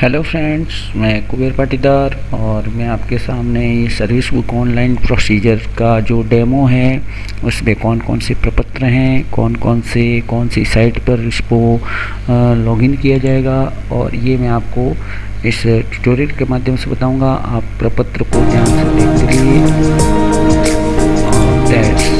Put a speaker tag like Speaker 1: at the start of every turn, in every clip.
Speaker 1: Hello friends मैं कुबेर पाटीदार और मैं आपके सामने सर्विस बुक ऑनलाइन प्रोसीजर का जो डेमो है, उसमें कौन कौन से प्रपत्र हैं कौन कौन से, कौन सी साइट पर इसको लॉगिन किया जाएगा और ये मैं आपको इस ट्यूटोरियल के माध्यम से बताऊँगा। आप प्रपत्र को ध्यान से देखते रहिए।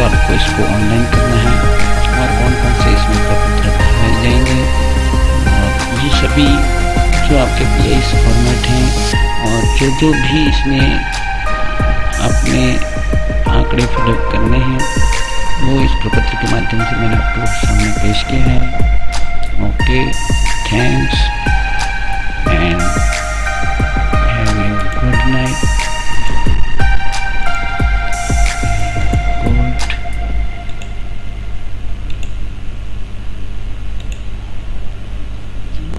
Speaker 1: से आपको इसको ऑनलाइन करना है और कौन कौन से इसमें प्रपत्र भरवाए जाएँगे। और ये सभी जो आपके पी आई फॉर्मेट हैं और जो जो भी इसमें अपने आंकड़े फिलअप करने हैं, वो इस प्रपत्र के माध्यम से मैंने आपको सामने पेश किया है। Okay thanks